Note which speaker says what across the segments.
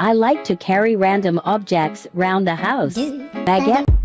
Speaker 1: I like to carry random objects round the house. Baguette.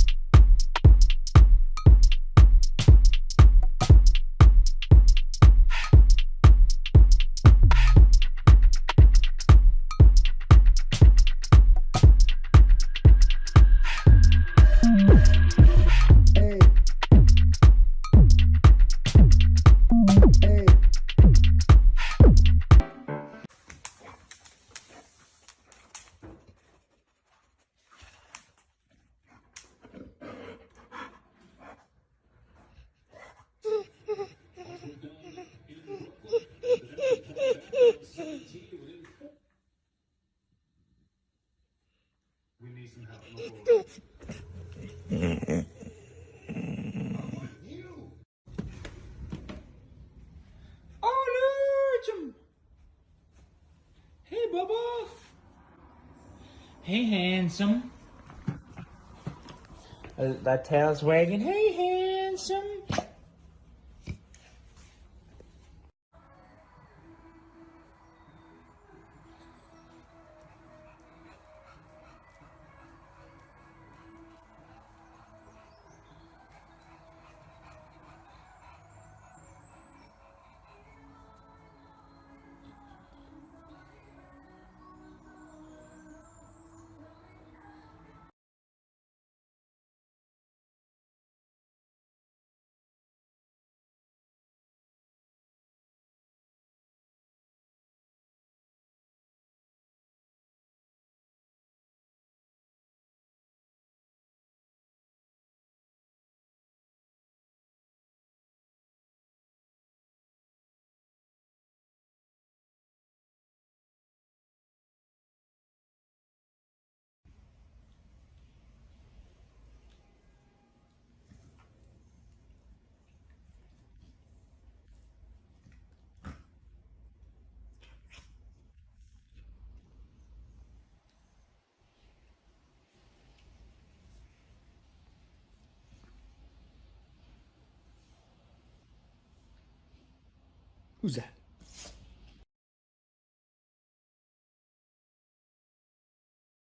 Speaker 2: Hey, Bubba. Hey, handsome. Uh, that tail's wagging. Hey, handsome.
Speaker 3: Who's that?